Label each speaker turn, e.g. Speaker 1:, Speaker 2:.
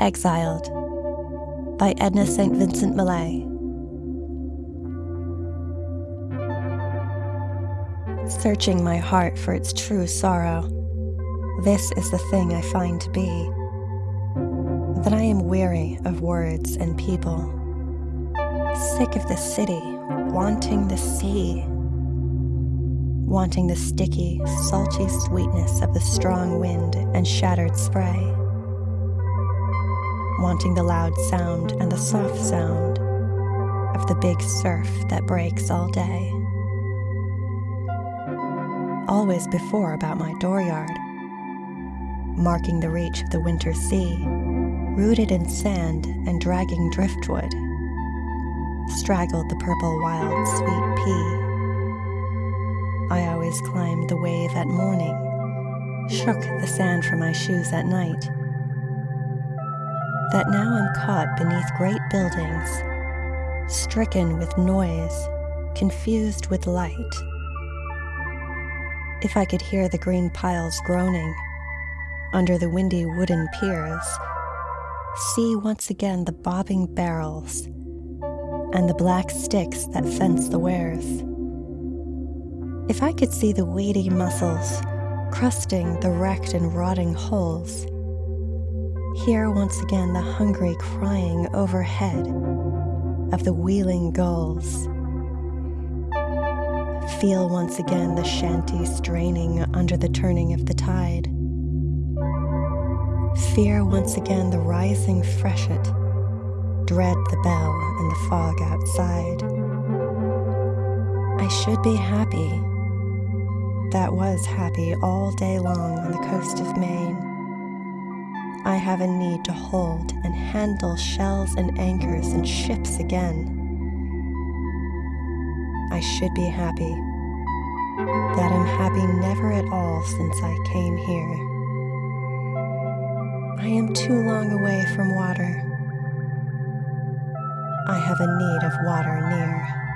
Speaker 1: Exiled by Edna St. Vincent Millay. Searching my heart for its true sorrow, this is the thing I find to be that I am weary of words and people, sick of the city, wanting the sea, wanting the sticky, salty sweetness of the strong wind and shattered spray, wanting the loud sound and the soft sound of the big surf that breaks all day. Always before about my dooryard, marking the reach of the winter sea rooted in sand and dragging driftwood, straggled the purple wild sweet pea. I always climbed the wave at morning, shook the sand from my shoes at night. That now I'm caught beneath great buildings, stricken with noise, confused with light. If I could hear the green piles groaning under the windy wooden piers, see once again the bobbing barrels and the black sticks that fence the weirs. If I could see the weedy mussels crusting the wrecked and rotting holes, hear once again the hungry crying overhead of the wheeling gulls, feel once again the shanty straining under the turning of the tide Fear once again the rising freshet, dread the bell and the fog outside. I should be happy. That was happy all day long on the coast of Maine. I have a need to hold and handle shells and anchors and ships again. I should be happy. That I'm happy never at all since I came here. I am too long away from water. I have a need of water near.